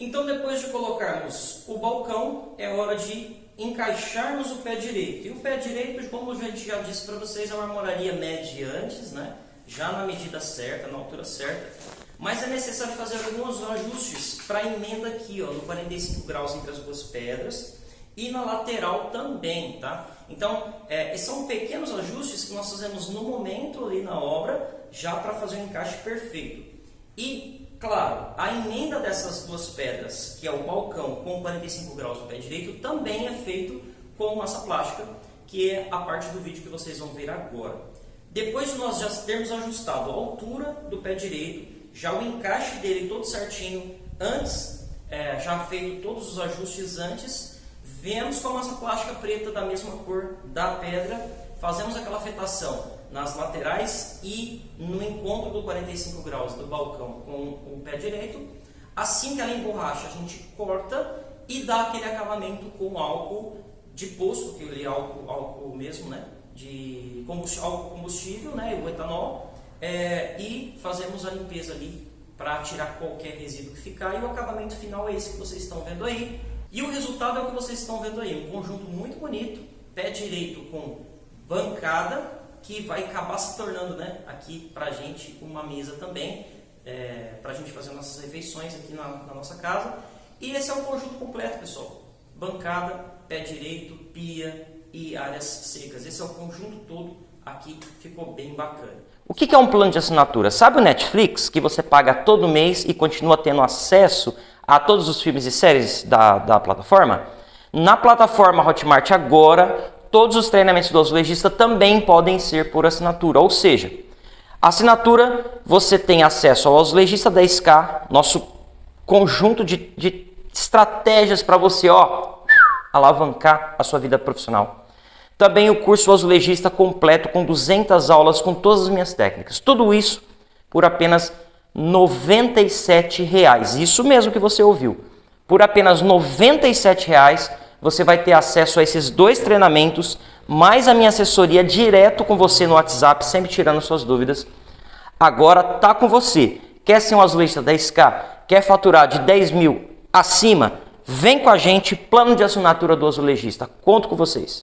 Então depois de colocarmos o balcão, é hora de encaixarmos o pé direito. E o pé direito, como a gente já disse para vocês, é uma armoraria média antes, né? já na medida certa, na altura certa. Mas é necessário fazer alguns ajustes para a emenda aqui, ó, no 45 graus entre as duas pedras e na lateral também, tá? Então, é, são pequenos ajustes que nós fazemos no momento ali na obra, já para fazer o encaixe perfeito. E, claro, a emenda dessas duas pedras, que é o balcão com 45 graus do pé direito, também é feito com massa plástica, que é a parte do vídeo que vocês vão ver agora. Depois de nós já termos ajustado a altura do pé direito, já o encaixe dele todo certinho, antes, é, já feito todos os ajustes antes, Vemos com a massa plástica preta da mesma cor da pedra, fazemos aquela afetação nas laterais e no encontro do 45 graus do balcão com o pé direito. Assim que ela emborracha, a gente corta e dá aquele acabamento com álcool de posto, que ele é álcool, álcool mesmo, né? De combustível, álcool combustível, né? O etanol. É, e fazemos a limpeza ali para tirar qualquer resíduo que ficar. E o acabamento final é esse que vocês estão vendo aí. E o resultado é o que vocês estão vendo aí, um conjunto muito bonito, pé direito com bancada, que vai acabar se tornando né, aqui para a gente uma mesa também, é, para a gente fazer nossas refeições aqui na, na nossa casa. E esse é o conjunto completo, pessoal. Bancada, pé direito, pia e áreas secas. Esse é o conjunto todo aqui, ficou bem bacana. O que é um plano de assinatura? Sabe o Netflix, que você paga todo mês e continua tendo acesso a todos os filmes e séries da, da plataforma? Na plataforma Hotmart agora, todos os treinamentos do azulejista também podem ser por assinatura, ou seja, assinatura você tem acesso ao azulejista 10K, nosso conjunto de, de estratégias para você ó, alavancar a sua vida profissional. Também o curso azulejista completo com 200 aulas com todas as minhas técnicas. Tudo isso por apenas 97 reais. Isso mesmo que você ouviu. Por apenas 97 reais, você vai ter acesso a esses dois treinamentos, mais a minha assessoria direto com você no WhatsApp, sempre tirando suas dúvidas. Agora tá com você. Quer ser um azulejista 10K? Quer faturar de 10 mil acima? Vem com a gente, plano de assinatura do azulejista. Conto com vocês.